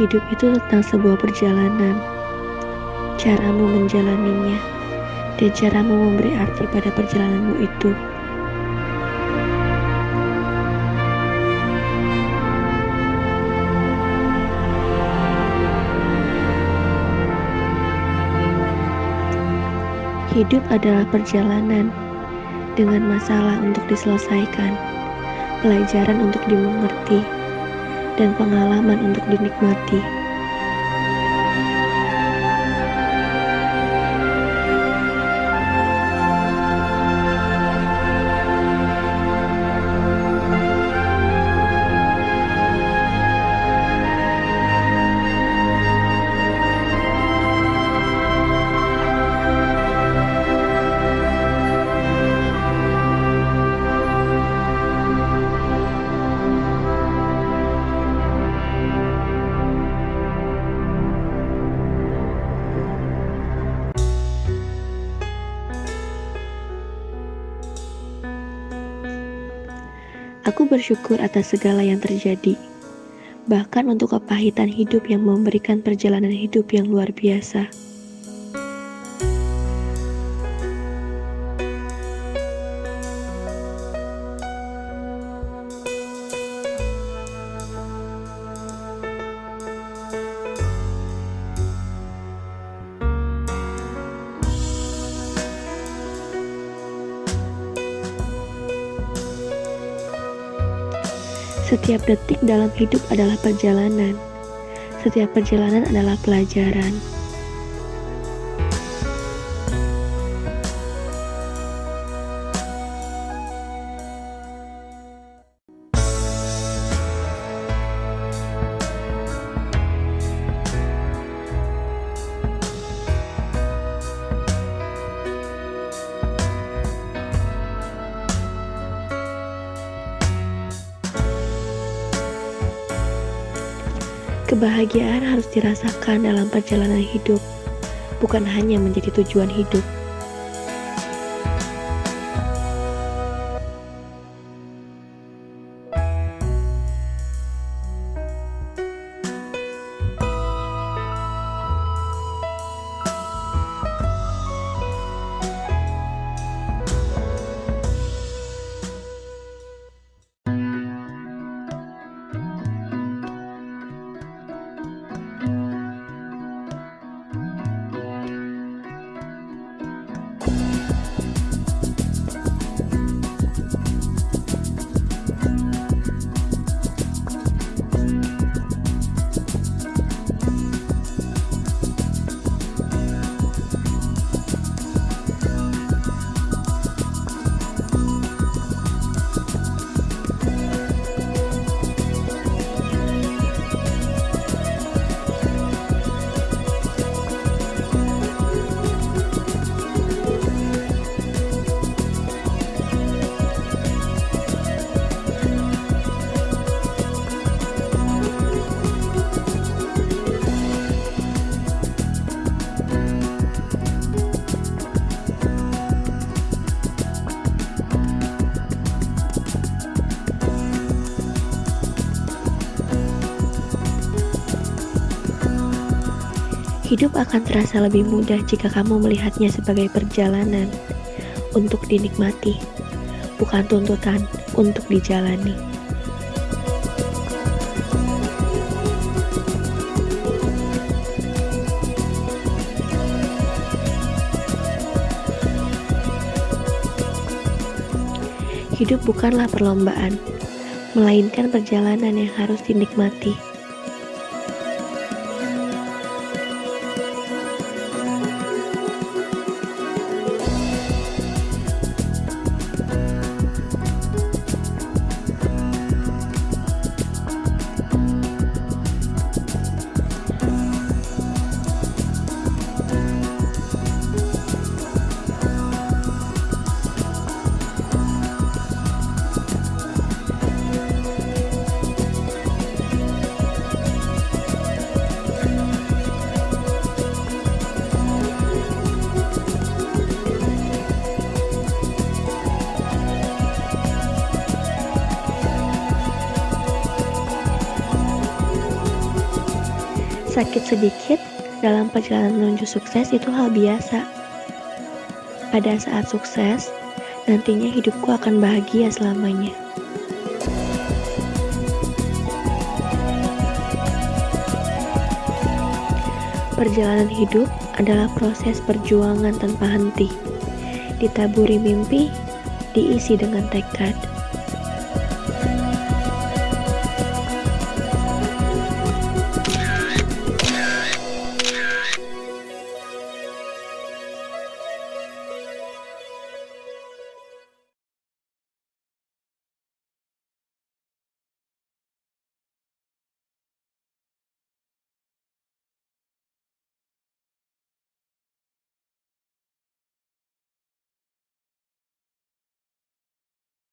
Hidup itu tentang sebuah perjalanan. Caramu menjalaninya dan caramu memberi arti pada perjalananmu itu. Hidup adalah perjalanan dengan masalah untuk diselesaikan, pelajaran untuk dimengerti, dan pengalaman untuk dinikmati. Aku bersyukur atas segala yang terjadi, bahkan untuk kepahitan hidup yang memberikan perjalanan hidup yang luar biasa. Setiap detik dalam hidup adalah perjalanan. Setiap perjalanan adalah pelajaran. Kebahagiaan harus dirasakan dalam perjalanan hidup, bukan hanya menjadi tujuan hidup. Hidup akan terasa lebih mudah jika kamu melihatnya sebagai perjalanan untuk dinikmati, bukan tuntutan untuk dijalani. Hidup bukanlah perlombaan, melainkan perjalanan yang harus dinikmati. Sakit sedikit dalam perjalanan menuju sukses itu hal biasa. Pada saat sukses, nantinya hidupku akan bahagia selamanya. Perjalanan hidup adalah proses perjuangan tanpa henti. Ditaburi mimpi, diisi dengan tekad.